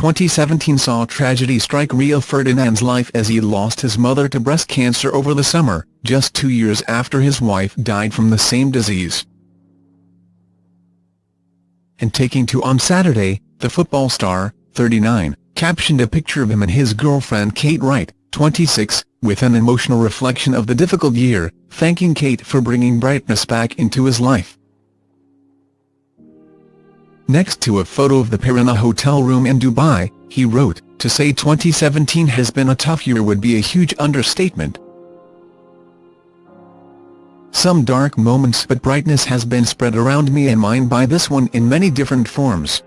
2017 saw tragedy strike Rio Ferdinand's life as he lost his mother to breast cancer over the summer, just two years after his wife died from the same disease. And taking to on Saturday, the football star, 39, captioned a picture of him and his girlfriend Kate Wright, 26, with an emotional reflection of the difficult year, thanking Kate for bringing brightness back into his life. Next to a photo of the pair in a hotel room in Dubai, he wrote, to say 2017 has been a tough year would be a huge understatement. Some dark moments but brightness has been spread around me and mine by this one in many different forms.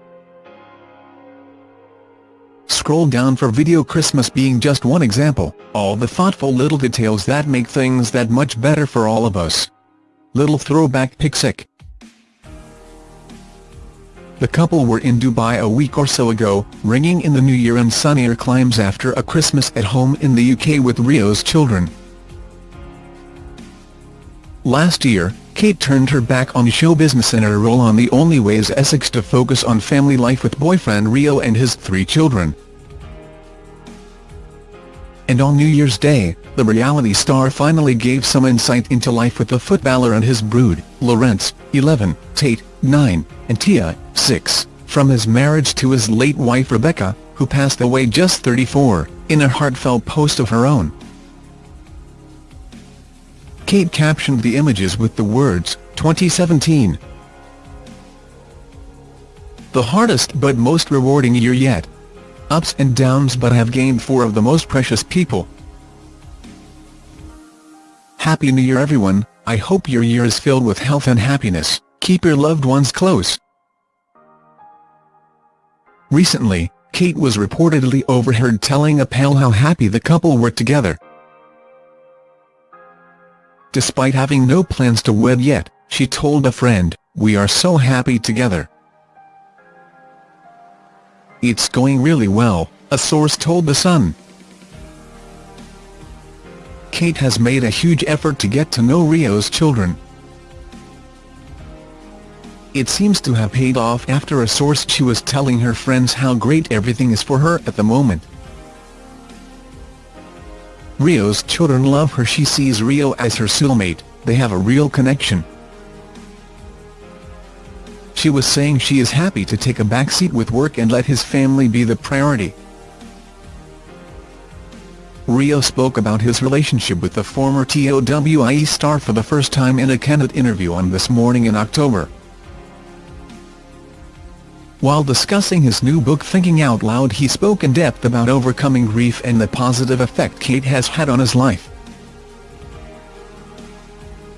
Scroll down for video Christmas being just one example, all the thoughtful little details that make things that much better for all of us. Little throwback pic the couple were in Dubai a week or so ago, ringing in the new year and sunnier climes after a Christmas at home in the UK with Rio's children. Last year, Kate turned her back on show business and her role on The Only Way is Essex to focus on family life with boyfriend Rio and his three children. And on New Year's Day, the reality star finally gave some insight into life with the footballer and his brood, Lorenz, 11, Tate, 9, and Tia, 6, from his marriage to his late wife Rebecca, who passed away just 34, in a heartfelt post of her own. Kate captioned the images with the words, 2017. The hardest but most rewarding year yet. Ups and downs but have gained four of the most precious people. Happy New Year everyone, I hope your year is filled with health and happiness, keep your loved ones close, Recently, Kate was reportedly overheard telling a pal how happy the couple were together. Despite having no plans to wed yet, she told a friend, we are so happy together. It's going really well, a source told The Sun. Kate has made a huge effort to get to know Rio's children, it seems to have paid off after a source she was telling her friends how great everything is for her at the moment. Rio's children love her she sees Rio as her soulmate, they have a real connection. She was saying she is happy to take a backseat with work and let his family be the priority. Rio spoke about his relationship with the former TOWIE star for the first time in a candid interview on This Morning in October. While discussing his new book Thinking Out Loud he spoke in depth about overcoming grief and the positive effect Kate has had on his life.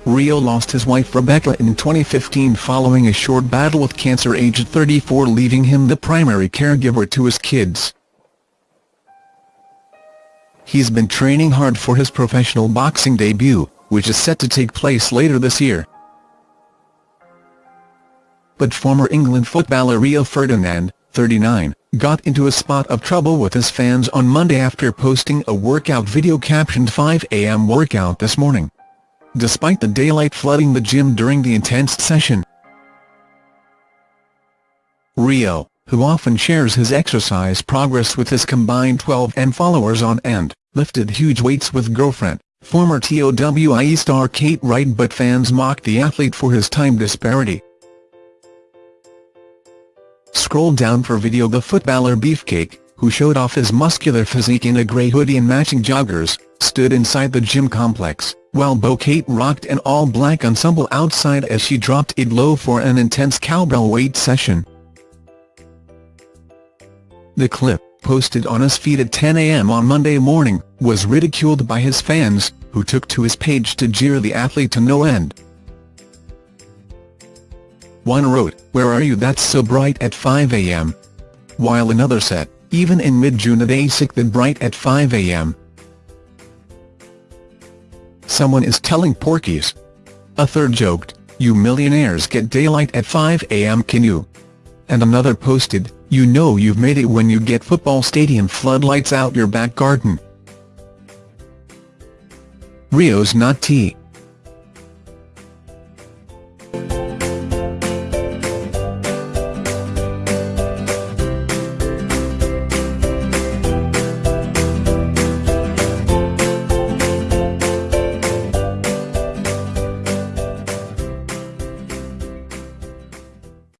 Rio lost his wife Rebecca in 2015 following a short battle with cancer aged 34 leaving him the primary caregiver to his kids. He's been training hard for his professional boxing debut, which is set to take place later this year but former England footballer Rio Ferdinand, 39, got into a spot of trouble with his fans on Monday after posting a workout video captioned 5am workout this morning. Despite the daylight flooding the gym during the intense session, Rio, who often shares his exercise progress with his combined 12M followers on end, lifted huge weights with girlfriend, former TOWIE star Kate Wright but fans mocked the athlete for his time disparity. Scroll down for video The footballer Beefcake, who showed off his muscular physique in a grey hoodie and matching joggers, stood inside the gym complex, while Bo-Kate rocked an all-black ensemble outside as she dropped it low for an intense cowbell weight session. The clip, posted on his feed at 10 a.m. on Monday morning, was ridiculed by his fans, who took to his page to jeer the athlete to no end. One wrote, where are you that's so bright at 5 am? While another said, even in mid-June it ain't sick that bright at 5 am. Someone is telling porkies. A third joked, you millionaires get daylight at 5 am can you? And another posted, you know you've made it when you get football stadium floodlights out your back garden. Rio's not tea.